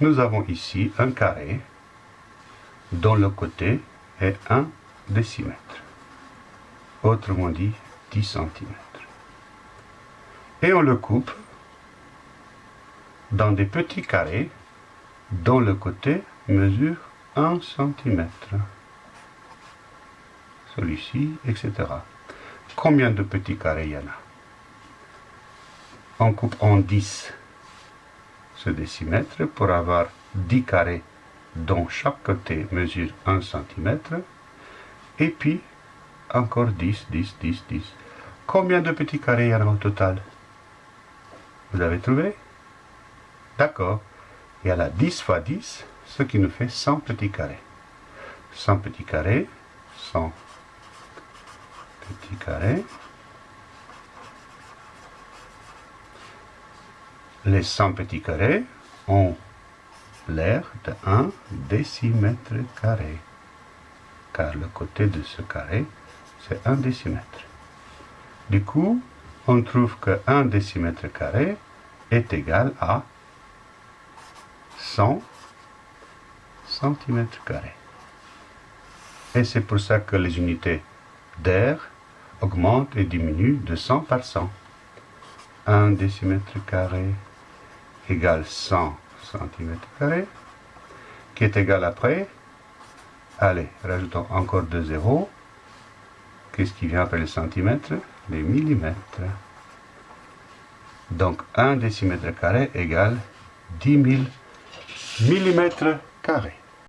nous avons ici un carré dont le côté est 1 décimètre. Autrement dit, 10 cm. Et on le coupe dans des petits carrés dont le côté mesure 1 cm. Celui-ci, etc. Combien de petits carrés il y en a? On coupe en 10 ce décimètre pour avoir 10 carrés dont chaque côté mesure 1 cm. Et puis, encore 10, 10, 10, 10. Combien de petits carrés il y en a au total? Vous avez trouvé? D'accord. Il y a là 10 fois 10, ce qui nous fait 100 petits carrés. 100 petits carrés, 100 petits carrés. Les 100 petits carrés ont l'air de 1 décimètre carré, car le côté de ce carré, c'est 1 décimètre. Du coup, on trouve que 1 décimètre carré est égal à 100 cm carrés. Et c'est pour ça que les unités d'air augmentent et diminuent de 100 par 100. 1 décimètre carré égale 100 cm qui est égal après, allez, rajoutons encore deux zéros, qu'est-ce qui vient après les centimètres? Les millimètres. Donc 1 décimètre carré égale 10 000 millimètres carrés.